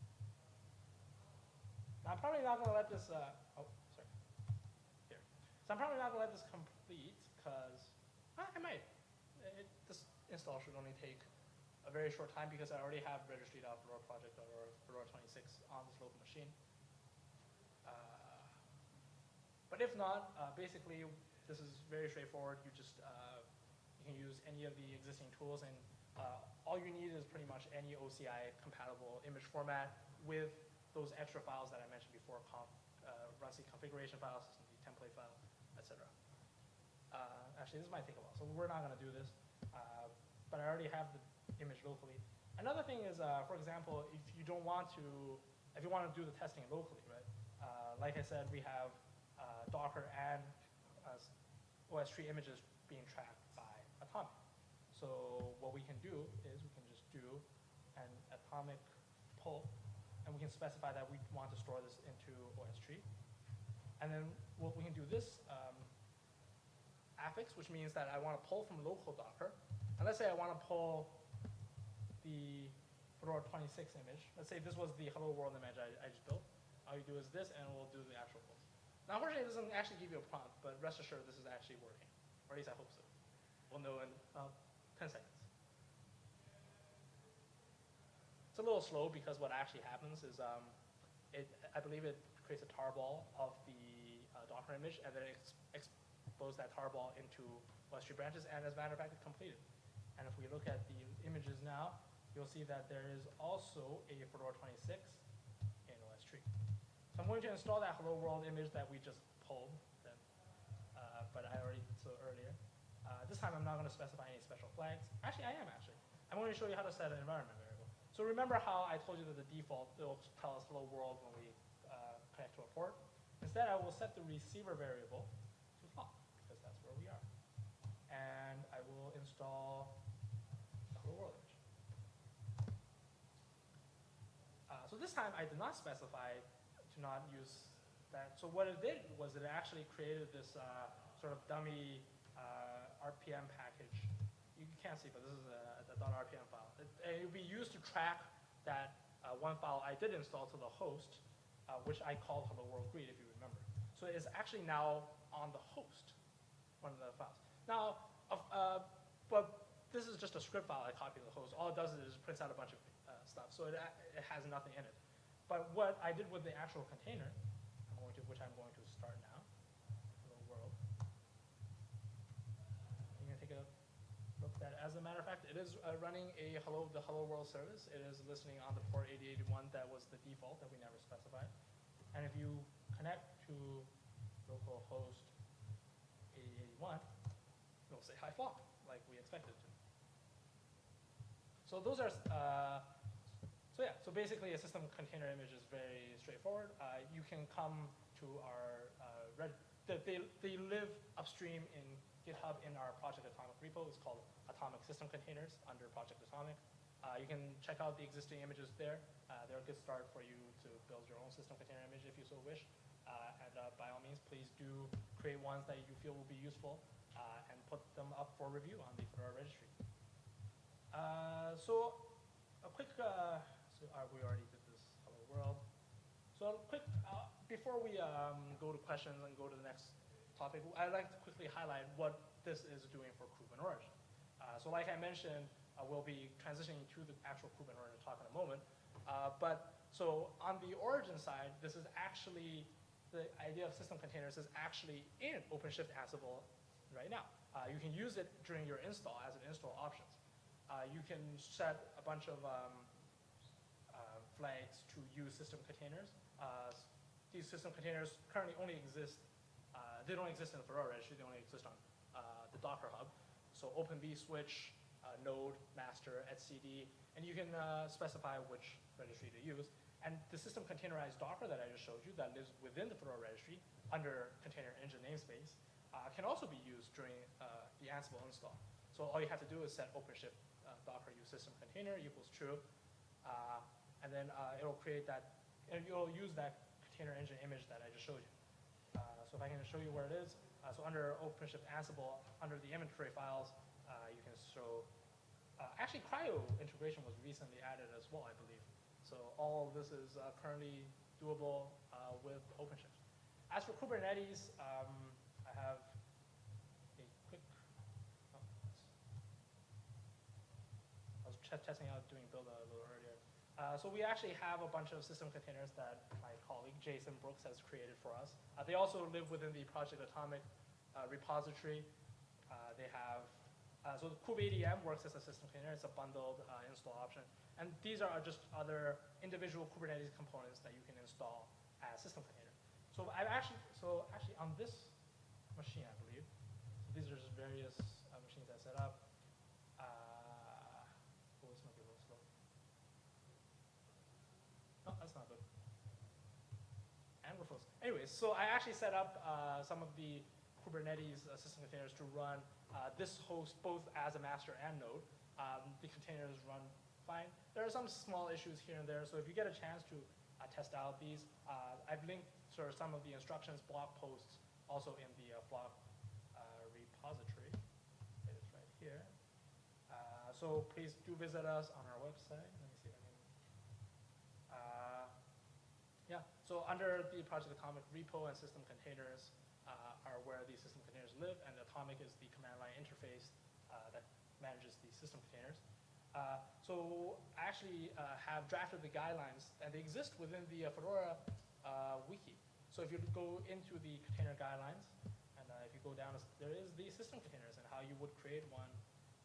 Speaker 1: Now I'm probably not going to let this, uh, oh, sorry, here. So I'm probably not going to let this complete because uh, I might. It, this install should only take very short time because I already have registry.fedora project or Fedora 26 on this local machine. Uh, but if not, uh, basically this is very straightforward. You just uh, you can use any of the existing tools and uh, all you need is pretty much any OCI compatible image format with those extra files that I mentioned before, conf, uh, runc configuration files, template file, etc. Uh, actually, this might take a while, so we're not going to do this. But I already have the image locally. Another thing is, uh, for example, if you don't want to, if you want to do the testing locally, right? Uh, like I said, we have uh, Docker and OSTree images being tracked by Atomic. So what we can do is we can just do an atomic pull, and we can specify that we want to store this into OSTree. And then what we can do this um, affix, which means that I want to pull from local Docker. And let's say I want to pull the Fedora 26 image. Let's say this was the hello world image I, I just built. All you do is this, and we'll do the actual pulls. Now, unfortunately, it doesn't actually give you a prompt, but rest assured this is actually working. Or at least I hope so. We'll know in uh, 10 seconds. It's a little slow because what actually happens is, um, it, I believe it creates a tarball of the uh, Docker image and then ex expose that tarball into OSTree branches and as a matter of fact, it's completed. And if we look at the images now, you'll see that there is also a Fedora 26 in OSTree. So I'm going to install that hello world image that we just pulled, then, uh, but I already did so earlier. Uh, this time I'm not going to specify any special flags. Actually, I am actually. I'm going to show you how to set an environment variable. So remember how I told you that the default will tell us hello world when we uh, connect to a port? Instead, I will set the receiver variable to flock, because that's where we are. And I will install hello world image. Uh, so this time I did not specify to not use that. So what it did was it actually created this uh, sort of dummy uh, RPM package. You can't see, but this is a, a .rpm file. It, it would be used to track that uh, one file I did install to the host, uh, which I called hello world greet, if you remember. So it's actually now on the host, one of the files. Now, uh, but this is just a script file I copied to the host. All it does is it prints out a bunch of stuff, so it, it has nothing in it. But what I did with the actual container, I'm going to, which I'm going to start now, hello world. You can take a look at that. As a matter of fact, it is uh, running a hello the hello world service. It is listening on the port 8081 that was the default that we never specified. And if you connect to localhost 8081, it'll say hi flop, like we expected to. So those are uh, so basically a system container image is very straightforward. Uh, you can come to our, uh, red, they, they live upstream in GitHub in our Project Atomic repo. It's called Atomic System Containers under Project Atomic. Uh, you can check out the existing images there. Uh, they're a good start for you to build your own system container image if you so wish. Uh, and uh, by all means, please do create ones that you feel will be useful and put them up for review on the Fedora registry. so a quick uh, we already did this hello world. So quick, uh, before we um, go to questions and go to the next topic, I'd like to quickly highlight what this is doing for Kubernetes origin. Uh, so like I mentioned, uh, we'll be transitioning to the actual Kubernetes talk in a moment. Uh, but so on the origin side, this is actually, the idea of system containers is actually in OpenShift Ansible right now. Uh, you can use it during your install as an install options. you can set a bunch of um, flags to use system containers. Uh, these system containers currently only exist, uh, they don't exist in the Fedora registry, they only exist on uh, the Docker Hub. So Open vSwitch, uh, node, master, etcd, and you can uh, specify which registry to use. And the system containerized Docker that I just showed you that lives within the Fedora registry under container engine namespace uh, can also be used during the Ansible install. So all you have to do is set OpenShift Docker use system container equals true. And then uh, it'll create that, and you'll use that container engine image that I just showed you. Uh, so if I can show you where it is, uh, so under OpenShift Ansible, under the inventory files, uh, you can show, uh, actually CRI-O integration was recently added as well, I believe. So all this is uh, currently doable with OpenShift. As for Kubernetes, um, I have a quick, oh, I was testing out doing build a little earlier. Uh, so we actually have a bunch of system containers that my colleague Jason Brooks has created for us. Uh, they also live within the Project Atomic uh, repository. Uh, they have, uh, so the kubeadm works as a system container. It's a bundled install option. And these are just other individual Kubernetes components that you can install as system container. So I've actually, so actually on this machine, I believe, so these are just various machines I set up. Anyways, so I actually set up uh, some of the Kubernetes uh, system containers to run uh, this host both as a master and node. Um, the containers run fine. There are some small issues here and there, so if you get a chance to uh, test out these, uh, I've linked sort of some of the instructions blog posts also in the Flock repository. It is right here. so please do visit us on our website. So under the Project Atomic repo and system containers uh, are where these system containers live, and Atomic is the command line interface uh, that manages the system containers. Uh, so I actually uh, have drafted the guidelines, and they exist within the uh, Fedora uh, wiki. So if you go into the container guidelines, and if you go down, there is the system containers and how you would create one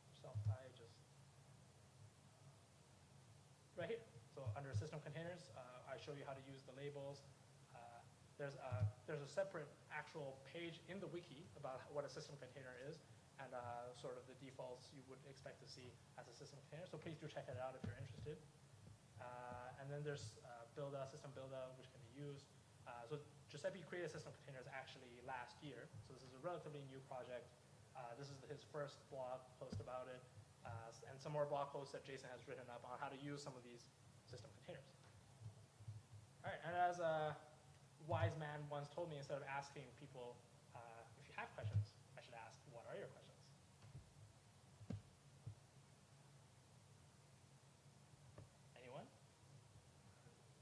Speaker 1: yourself. I just right here. So under system containers, show you how to use the labels. Uh, there's, a, there's a separate actual page in the wiki about what a system container is and uh, sort of the defaults you would expect to see as a system container. So please do check it out if you're interested. Uh, and then there's uh, Buildah, system Buildah, which can be used. Uh, so Giuseppe created system containers actually last year. So this is a relatively new project. Uh, this is his first blog post about it. Uh, and some more blog posts that Jason has written up on how to use some of these system containers. And as a wise man once told me, instead of asking people uh, if you have questions, I should ask, what are your questions? Anyone?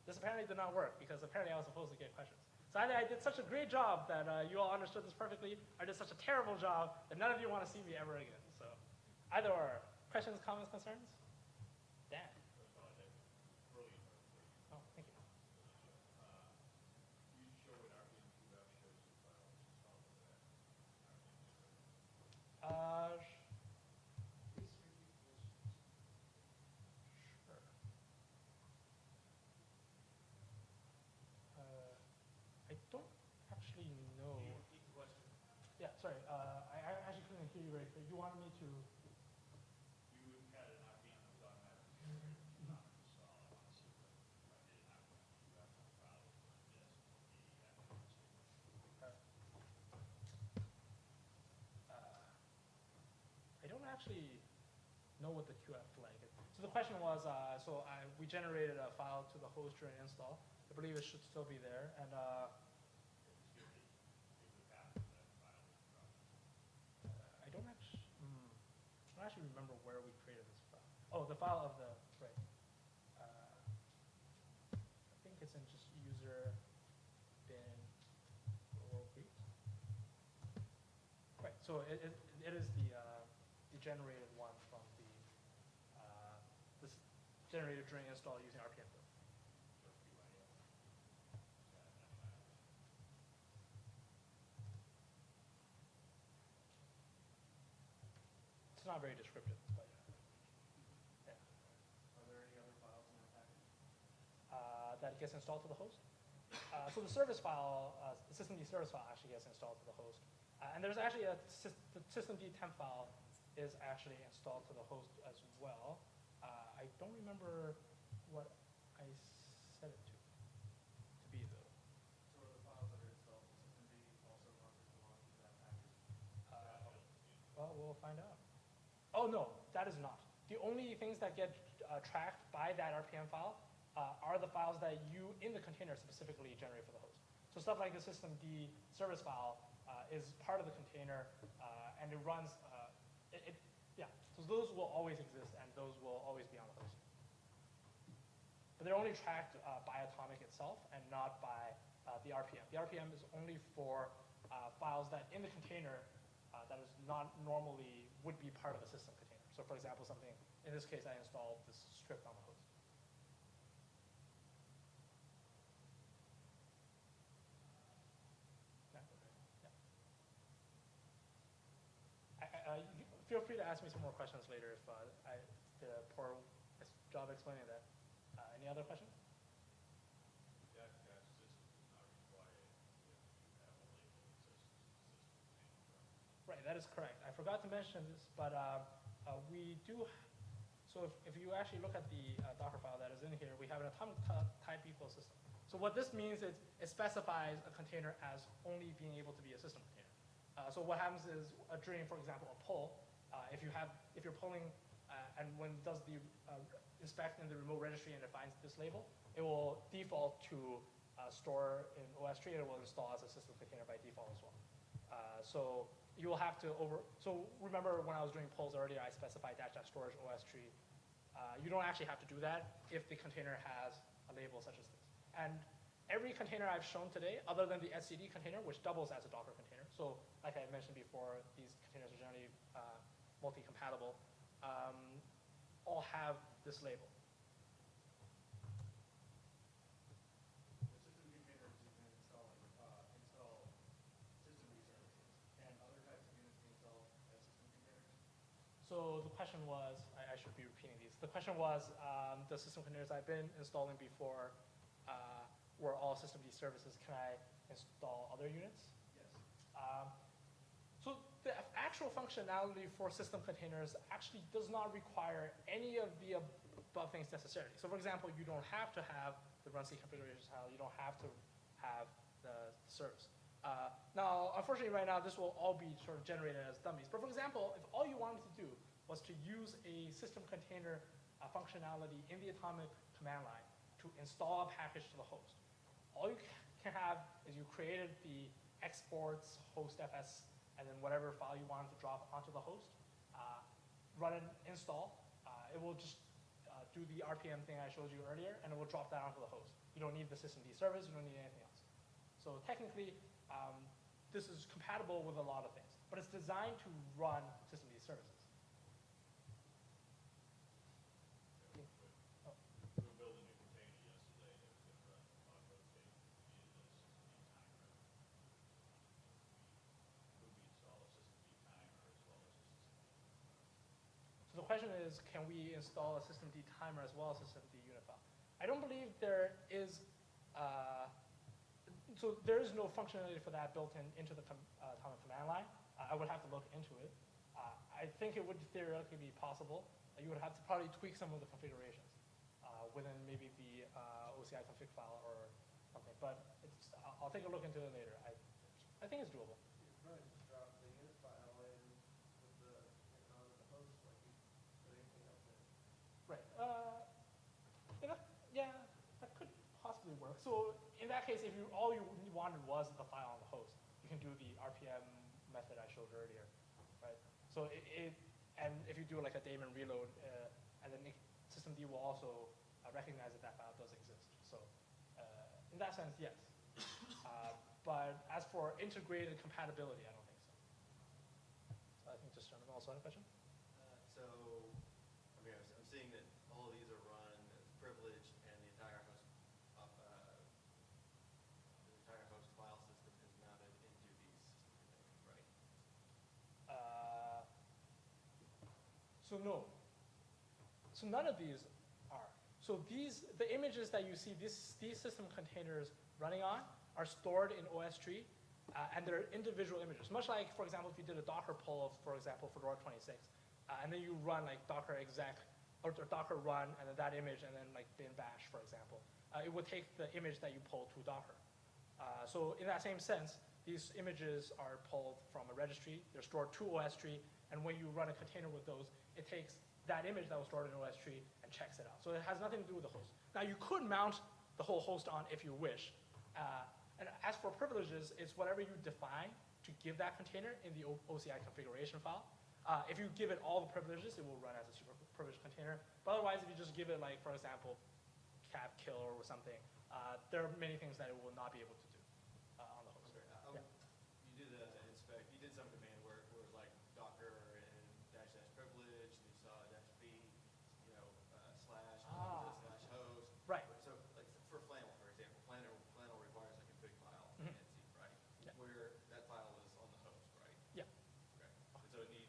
Speaker 1: This apparently did not work because apparently I was supposed to get questions. So either I did such a great job that uh, you all understood this perfectly, or I did such a terrible job that none of you want to see me ever again. So either or. Questions, comments, concerns? Dan? Oh, thank you. Uh, Sure. Uh, I don't actually know. Yeah, sorry, uh, I, I actually couldn't hear you very clear. You wanted me to, uh, I don't actually know what the QF flag is. So the question was, uh, so I, we generated a file to the host during install. I believe it should still be there, and, uh, I don't actually, hmm, I don't actually remember where we created this file. Oh, the file of the, right. Uh, I think it's in just user bin world. Right, so it, it, it is the, uh, the generated one from the, uh, this generated during install using RPM build. It's not very descriptive, but yeah.
Speaker 2: Are there any other files in that package?
Speaker 1: uh, that gets installed to the host. Uh, so the service file, uh, the systemd service file actually gets installed to the host. Uh, and there's actually a, sys- the systemd temp file is actually installed to the host as well. Uh, I don't remember what I set it to, to be though.
Speaker 2: So are the files that are installed in systemd also belonging to that package?
Speaker 1: Uh, Well, we'll find out. Oh, no, that is not. The only things that get uh, tracked by that RPM file uh, are the files that you, in the container, specifically generate for the host. So stuff like the systemd service file uh, is part of the container, uh, and it runs, uh, it, it- yeah, so those will always exist, and those will always be on the host. But they're only tracked uh, by Atomic itself and not by the RPM. The RPM is only for files that in the container uh, that is not normally would be part of a system container. So for example, something, in this case, I installed this script on the host. Uh, Feel free to ask me some more questions later if uh, I did a poor job explaining that. Uh, Any other questions?
Speaker 3: That cache system is not required if you have a label that says system name.
Speaker 1: Right, that is correct. I forgot to mention this, but uh, uh, we do, so if, if you actually look at the uh, Docker file that is in here, we have an atomic type equal system. So what this means is it specifies a container as only being able to be a system container. Uh, so what happens is uh, during, for example, a pull, uh, if you have, if you're pulling uh, and when it does the inspect in the remote registry and it finds this label, it will default to store in OSTree and it will install as a system container by default as well. So you will have to over, so remember when I was doing polls earlier, I specified dash dash storage OSTree. Uh, you don't actually have to do that if the container has a label such as this. And every container I've shown today, other than the etcd container, which doubles as a Docker container, so like I mentioned before, these containers are generally uh, multi-compatible, um, all have this label.
Speaker 2: The system containers you can install, uh, install systemd services. And other types of units can install as system containers?
Speaker 1: So the question was, I, I should be repeating these. The question was, um, the system containers I've been installing before uh, were all systemd services. Can I install other units?
Speaker 2: Yes.
Speaker 1: Um, so the actual functionality for system containers actually does not require any of the above things necessarily. So for example, you don't have to have the runc configuration style. You don't have to have the service. Uh, now, unfortunately, right now, this will all be sort of generated as dummies. But for example, if all you wanted to do was to use a system container uh, functionality in the Atomic command line to install a package to the host, all you can have is you created the exports host fs and then whatever file you wanted to drop onto the host, uh, run an install. Uh, it will just uh, do the RPM thing I showed you earlier, and it will drop that onto the host. You don't need the systemd service, you don't need anything else. So technically, um, this is compatible with a lot of things, but it's designed to run services.
Speaker 3: System D timer. Could we install a systemd timer as well as a system D?
Speaker 1: So the question is, can we install a systemd timer as well as systemd unit file? I don't believe there is, uh, so there is no functionality for that built in into the com- uh, common command line. Uh, I would have to look into it. Uh, I think it would theoretically be possible. Uh, You would have to probably tweak some of the configurations uh, within maybe the uh, OCI config file or something, but it's, I'll, I'll take a look into it later. I, I think it's doable.
Speaker 4: You
Speaker 1: So in that case, if you all you wanted was the file on the host, you can do the RPM method I showed earlier, right? So it, it and if you do like a daemon reload, uh, and then systemd will also uh, recognize that that file does exist. So uh, in that sense, yes. Uh, but as for integrated compatibility, I don't think so. So I think just also had a question.
Speaker 5: Uh, So, I mean, I'm I'm seeing that all of these are run as privileged and the entire host, uh, uh, the entire host file system is mounted into these system containers, right?
Speaker 1: Uh, So no. So none of these are. So these, the images that you see, this, these system containers running on are stored in OSTree, uh, and they're individual images. Much like, for example, if you did a Docker pull of, for example, Fedora 26, uh, and then you run like Docker exec or, or Docker run, and then that image, and then like bin bash, for example, uh, it would take the image that you pulled to Docker. Uh, so in that same sense, these images are pulled from a registry, they're stored to OSTree, and when you run a container with those, it takes that image that was stored in OSTree and checks it out. So it has nothing to do with the host. Now you could mount the whole host on if you wish. Uh, and as for privileges, it's whatever you define to give that container in the OCI configuration file. Uh, if you give it all the privileges, it will run as a super privileged container. But otherwise, if you just give it like, for example, cap kill or something, uh, there are many things that it will not be able to do uh, on the host.
Speaker 5: Okay, uh,
Speaker 1: Yeah.
Speaker 5: You did a inspect, you did some command where, where it was like Docker and dash dash privilege, and you saw dash B, you know, uh, slash,
Speaker 1: Ah.
Speaker 5: slash host.
Speaker 1: Right.
Speaker 5: So like for Flannel, for example, Flannel, Flannel requires a config file
Speaker 1: Mhm.
Speaker 5: in C, right?
Speaker 1: Yeah.
Speaker 5: Where that file is on the host, right?
Speaker 1: Yeah.
Speaker 5: Okay. And so it needs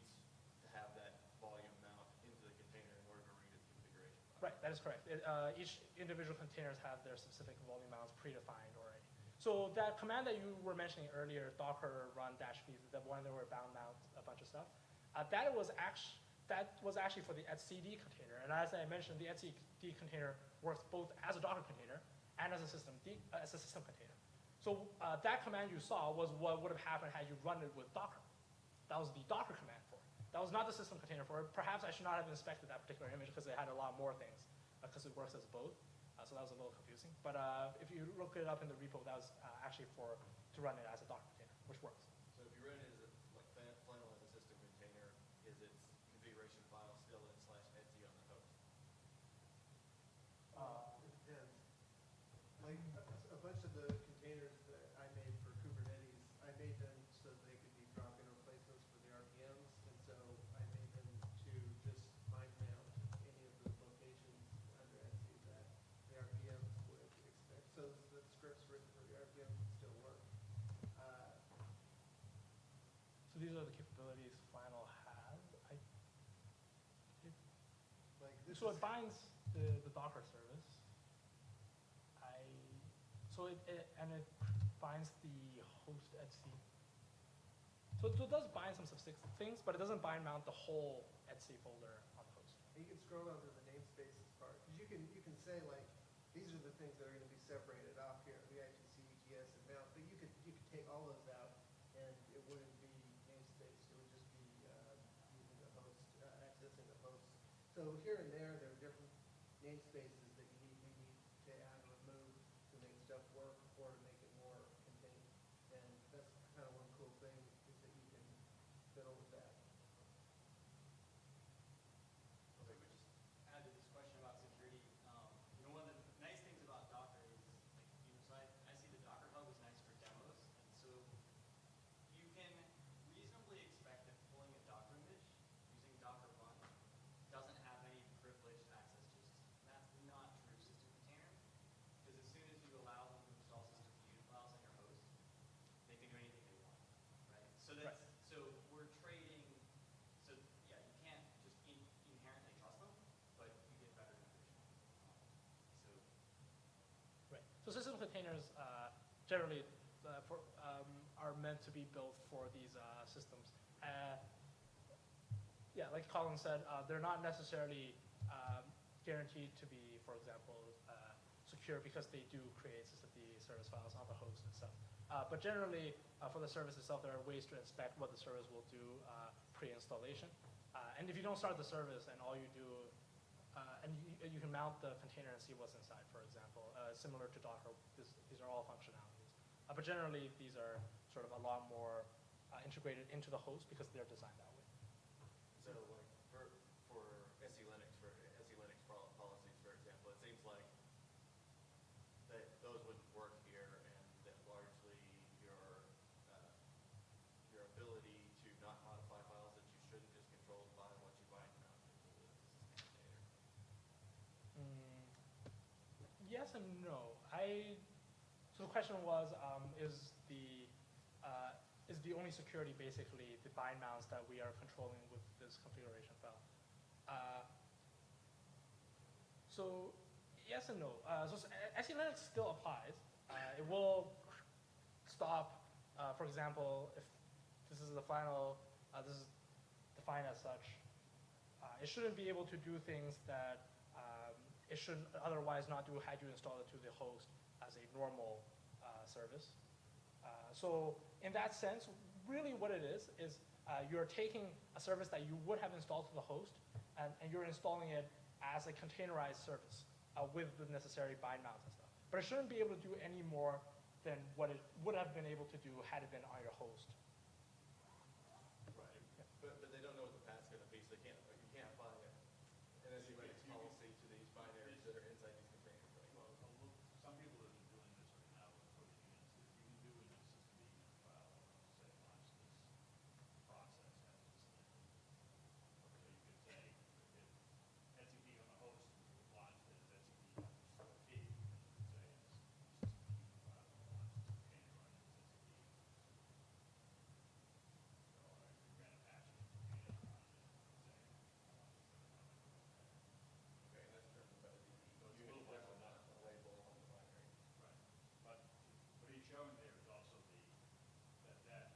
Speaker 5: to have that volume mount into the container in order to read its configuration file.
Speaker 1: Right, that is correct. It, uh, each individual containers have their specific volume mounts predefined already. So that command that you were mentioning earlier, docker run dash v, the one that were bound mount a bunch of stuff, uh, that was actually that was actually for the etcd container. And as I mentioned, the etcd container works both as a Docker container and as a system uh, as a system container. So uh, that command you saw was what would have happened had you run it with Docker. That was the Docker command for it. That was not the system container for it. Perhaps I should not have inspected that particular image because it had a lot more things, because it works as both. Uh, so that was a little confusing. But uh, if you look it up in the repo, that was uh, actually for to run it as a Docker container, which works.
Speaker 5: So if you run it as a, like Flan- Flannel as a system container, is its configuration file still in slash etc on the host?
Speaker 1: Uh,
Speaker 4: It depends. Like, a- a bunch of the containers that I made for Kubernetes, I made them so they could be drop-in replacements for the RPMs, and so I made them to just mind mount any of the locations under etc that the RPMs would expect, so the scripts written for the RPMs would still work. Uh,
Speaker 1: So these are the capabilities Flannel has. I, it,
Speaker 4: Like, this
Speaker 1: so it binds the, the Docker service. I, so it, it, and it binds the host etc. So, so it does bind some specific things, but it doesn't bind mount the whole etc folder on the host.
Speaker 4: you can scroll down to the namespaces part, because you can, you can say like, these are the things that are gonna be separated off here, the IPC, UTS, and mount, but you could, you could take all those out, and it wouldn't be namespace, it would just be, uh, using the host, uh, accessing the host. So here and there, there are different namespaces that you need, you need to add or remove to make stuff work, or
Speaker 1: containers uh, generally uh, for, um, are meant to be built for these uh, systems. Uh, yeah, like Colin said, uh, they're not necessarily um, guaranteed to be, for example, secure because they do create the service files on the host itself. But generally, for the service itself, there are ways to inspect what the service will do pre-installation. And if you don't start the service and all you do, uh, and you, you can mount the container and see what's inside, for example, uh, similar to Docker, this, these are all functionalities. Uh, but generally, these are sort of a lot more uh, integrated into the host because they're designed that way
Speaker 5: like for, for SELinux, for SELinux pol- policies, for example, it seems like that those wouldn't work here and that largely your, uh, your ability to not modify files that you shouldn't is controlled by what you bind mount into the system container.
Speaker 1: Mm, Yes and no. I, so the question was, um, is the, uh, is the only security basically the bind mounts that we are controlling with this configuration file? Uh, So, yes and no. Uh, so SELinux still applies. Uh, it will stop, uh, for example, if this is the final, uh, this is defined as such, it shouldn't be able to do things that it should otherwise not do had you install it to the host as a normal uh, service. Uh, so in that sense, really what it is, is uh, you're taking a service that you would have installed to the host and, and you're installing it as a containerized service uh, with the necessary bind mounts and stuff. But it shouldn't be able to do any more than what it would have been able to do had it been on your host.
Speaker 5: Right. But, but they don't know what the path's gonna be, so they can't, you can't apply an SELinux policy to these binaries that are inside these containers, right?
Speaker 3: Well, a little- some people that are doing this right now are pushing it, so if you can do in a system egress file, say, launch this process as a system. So you could say, if SCP on the host launched as SCP underscore T, you could say it's system egress file, launch this container on its SCP. So I ran a patch in container on it, saying, I want this to run like that.
Speaker 5: Okay, and that's driven by the
Speaker 3: So it's a
Speaker 5: unit
Speaker 3: little
Speaker 5: file,
Speaker 3: different
Speaker 5: not
Speaker 3: now.
Speaker 5: the label on the binary.
Speaker 3: Right, but what he's showing there is also the, that, that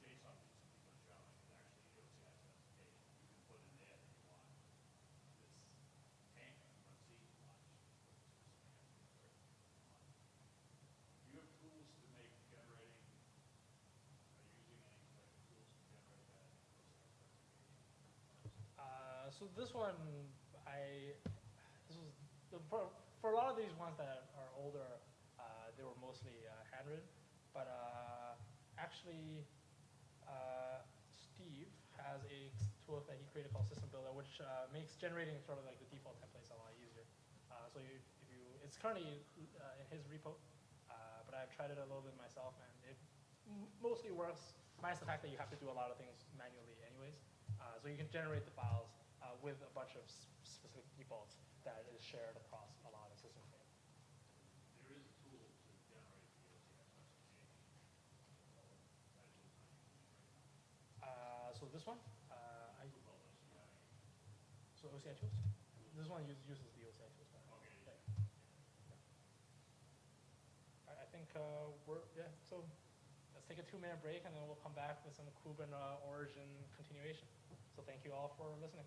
Speaker 3: JSON piece that he's gonna show is actually the OCI specification. You can put in there that you want this container, run C launch, this command. Do you have tools to make generating, are you using any type of tools to generate that OCI specification?
Speaker 1: Uh, so this one, I, this was, the, for, for a lot of these ones that are older, uh, they were mostly uh, handwritten. But uh, actually, uh, Steve has a tool that he created called System Buildah, which uh, makes generating sort of like the default templates a lot easier. Uh, so you, if you, it's currently in his repo, but I've tried it a little bit myself, and it mostly works, minus the fact that you have to do a lot of things manually anyways. So you can generate the files with a bunch of specific defaults that is shared across a lot of system containers.
Speaker 3: There is a tool to generate the OCI specification. That is not using it right now.
Speaker 1: Uh, so this one, uh, I,
Speaker 3: Tool called OCI.
Speaker 1: so OCI tools. This one uses, uses the OCI tools.
Speaker 3: Okay,
Speaker 1: yeah.
Speaker 3: yeah.
Speaker 1: I, think uh, we're yeah. So let's take a two-minute break, and then we'll come back with some Kubernetes origin continuation. So thank you all for listening.